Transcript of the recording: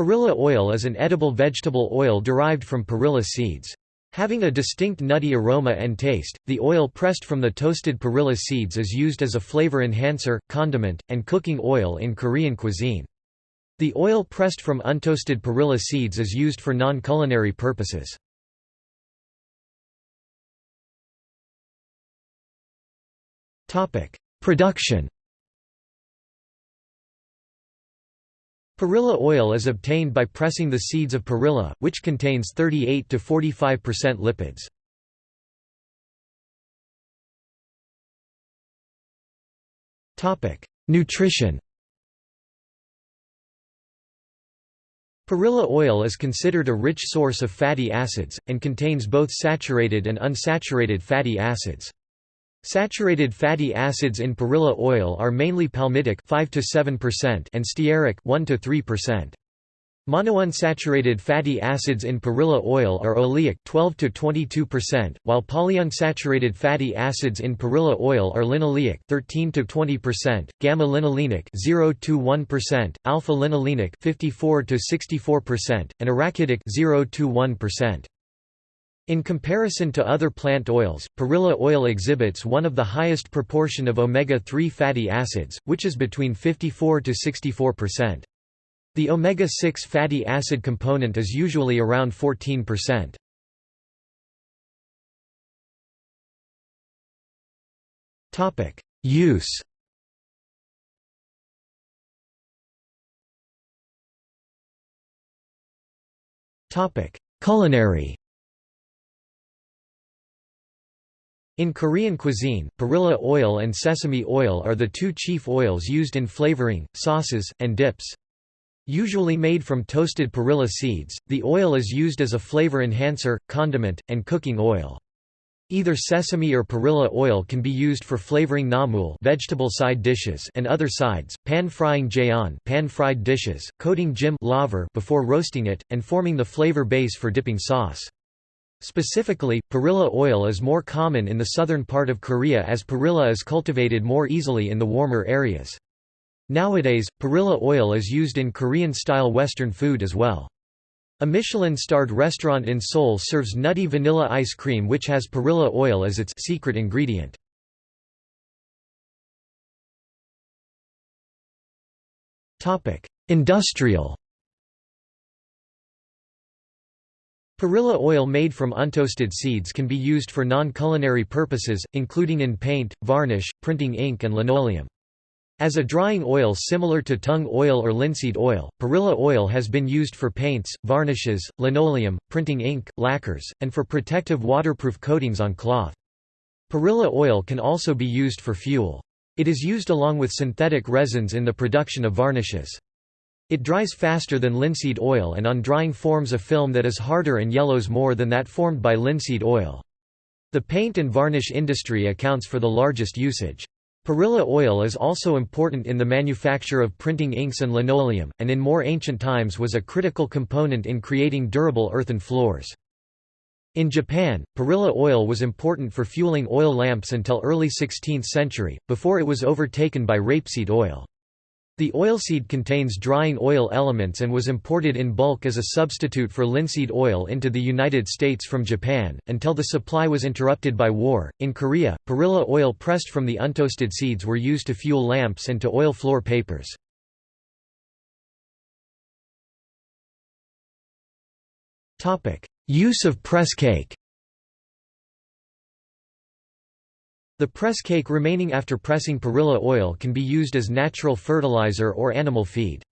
Perilla oil is an edible vegetable oil derived from perilla seeds. Having a distinct nutty aroma and taste, the oil pressed from the toasted perilla seeds is used as a flavor enhancer, condiment, and cooking oil in Korean cuisine. The oil pressed from untoasted perilla seeds is used for non-culinary purposes. Production Perilla oil is obtained by pressing the seeds of perilla, which contains 38 to 45% lipids. Topic: Nutrition. Perilla oil is considered a rich source of fatty acids and contains both saturated and unsaturated fatty acids. Saturated fatty acids in perilla oil are mainly palmitic 5 to 7% and stearic 1 to 3%. Monounsaturated fatty acids in perilla oil are oleic 12 to 22%, while polyunsaturated fatty acids in perilla oil are linoleic 13 to 20%, gamma linolenic 0 to 1%, alpha linolenic 54 to 64%, and arachidic 0 to 1%. In comparison to other plant oils, perilla oil exhibits one of the highest proportion of omega-3 fatty acids, which is between 54 to 64%. The omega-6 fatty acid component is usually around 14%. Topic: Use Topic: Culinary In Korean cuisine, perilla oil and sesame oil are the two chief oils used in flavoring, sauces, and dips. Usually made from toasted perilla seeds, the oil is used as a flavor enhancer, condiment, and cooking oil. Either sesame or perilla oil can be used for flavoring namul vegetable side dishes and other sides, pan-frying jeon pan-fried dishes, coating laver before roasting it, and forming the flavor base for dipping sauce. Specifically, perilla oil is more common in the southern part of Korea as perilla is cultivated more easily in the warmer areas. Nowadays, perilla oil is used in Korean-style Western food as well. A Michelin-starred restaurant in Seoul serves nutty vanilla ice cream which has perilla oil as its secret ingredient. Industrial Perilla oil made from untoasted seeds can be used for non-culinary purposes, including in paint, varnish, printing ink and linoleum. As a drying oil similar to tung oil or linseed oil, perilla oil has been used for paints, varnishes, linoleum, printing ink, lacquers, and for protective waterproof coatings on cloth. Perilla oil can also be used for fuel. It is used along with synthetic resins in the production of varnishes. It dries faster than linseed oil and on drying forms a film that is harder and yellows more than that formed by linseed oil. The paint and varnish industry accounts for the largest usage. Perilla oil is also important in the manufacture of printing inks and linoleum, and in more ancient times was a critical component in creating durable earthen floors. In Japan, perilla oil was important for fueling oil lamps until early 16th century, before it was overtaken by rapeseed oil. The oilseed contains drying oil elements and was imported in bulk as a substitute for linseed oil into the United States from Japan, until the supply was interrupted by war. In Korea, perilla oil pressed from the untoasted seeds were used to fuel lamps and to oil floor papers. Use of press cake The press cake remaining after pressing perilla oil can be used as natural fertilizer or animal feed.